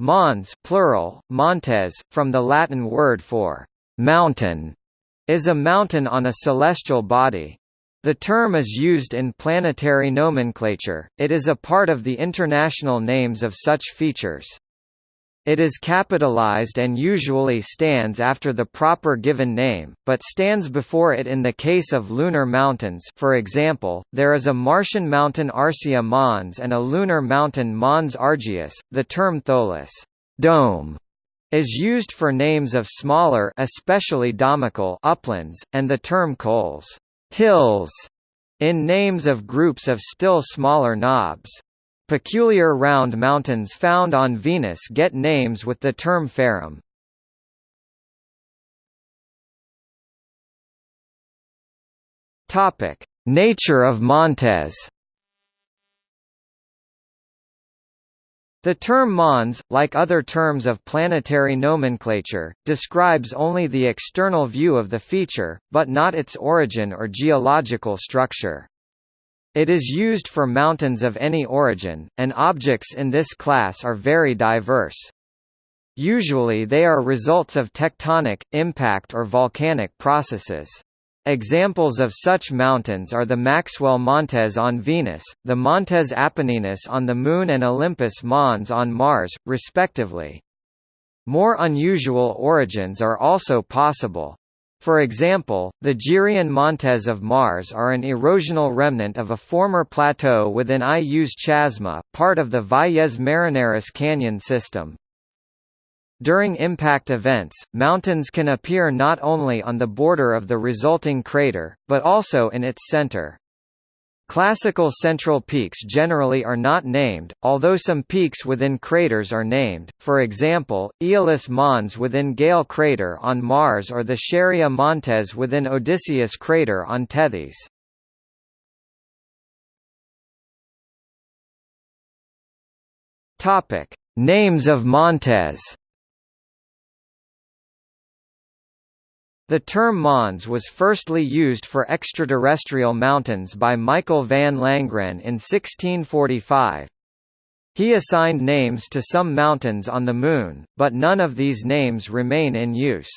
Mons plural, montes, from the Latin word for «mountain», is a mountain on a celestial body. The term is used in planetary nomenclature, it is a part of the international names of such features. It is capitalized and usually stands after the proper given name, but stands before it in the case of lunar mountains for example, there is a Martian mountain Arsia Mons and a lunar mountain Mons Argaeus. The term tholus dome is used for names of smaller especially domical uplands, and the term colles hills in names of groups of still smaller knobs. Peculiar round mountains found on Venus get names with the term Farrum. Topic: Nature of Montes. The term Mons, like other terms of planetary nomenclature, describes only the external view of the feature, but not its origin or geological structure. It is used for mountains of any origin, and objects in this class are very diverse. Usually they are results of tectonic, impact or volcanic processes. Examples of such mountains are the Maxwell Montes on Venus, the Montes Apenninus on the Moon and Olympus Mons on Mars, respectively. More unusual origins are also possible. For example, the Geryon Montes of Mars are an erosional remnant of a former plateau within Ius Chasma, part of the Valles Marineris canyon system. During impact events, mountains can appear not only on the border of the resulting crater, but also in its center. Classical central peaks generally are not named, although some peaks within craters are named, for example, Aeolis Mons within Gale crater on Mars or the Scheria Montes within Odysseus crater on Tethys. Names of Montes The term Mons was firstly used for extraterrestrial mountains by Michael van Langren in 1645. He assigned names to some mountains on the Moon, but none of these names remain in use.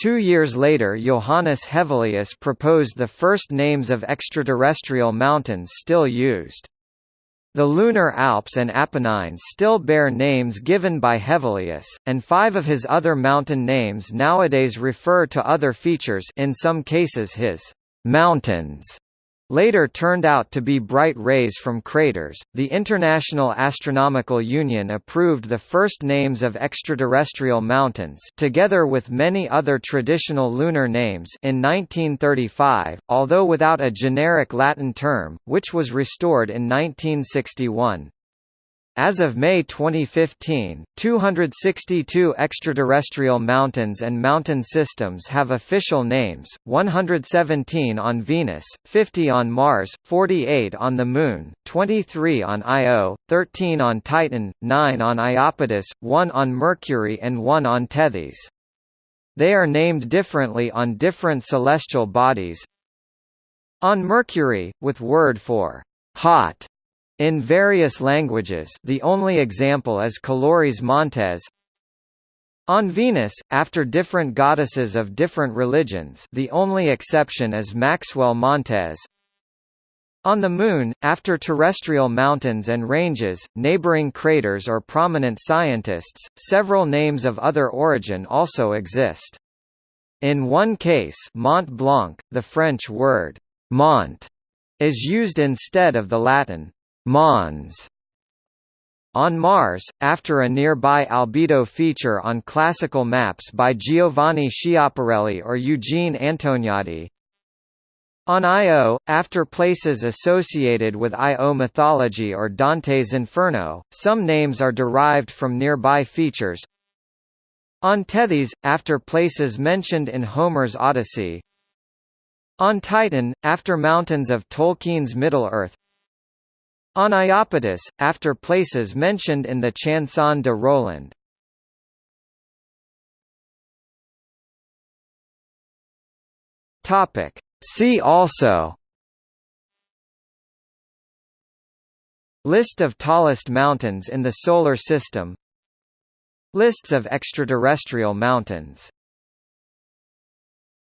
Two years later Johannes Hevelius proposed the first names of extraterrestrial mountains still used. The lunar Alps and Apennines still bear names given by Hevelius, and five of his other mountain names nowadays refer to other features in some cases his «mountains» later turned out to be bright rays from craters. The International Astronomical Union approved the first names of extraterrestrial mountains together with many other traditional lunar names in 1935, although without a generic Latin term, which was restored in 1961. As of May 2015, 262 extraterrestrial mountains and mountain systems have official names, 117 on Venus, 50 on Mars, 48 on the Moon, 23 on Io, 13 on Titan, 9 on Iapetus, 1 on Mercury and 1 on Tethys. They are named differently on different celestial bodies. On Mercury, with word for hot in various languages the only example is Caloris Montes. On Venus, after different goddesses of different religions the only exception is Maxwell Montes. On the Moon, after terrestrial mountains and ranges, neighboring craters or prominent scientists, several names of other origin also exist. In one case Mont Blanc, the French word «mont» is used instead of the Latin Mons on Mars, after a nearby albedo feature on classical maps by Giovanni Schiaparelli or Eugene Antoniadi. On Io, after places associated with Io mythology or Dante's Inferno, some names are derived from nearby features. On Tethys, after places mentioned in Homer's Odyssey. On Titan, after mountains of Tolkien's Middle-earth on Iapetus, after places mentioned in the Chanson de Roland. Topic. See also List of tallest mountains in the Solar System Lists of extraterrestrial mountains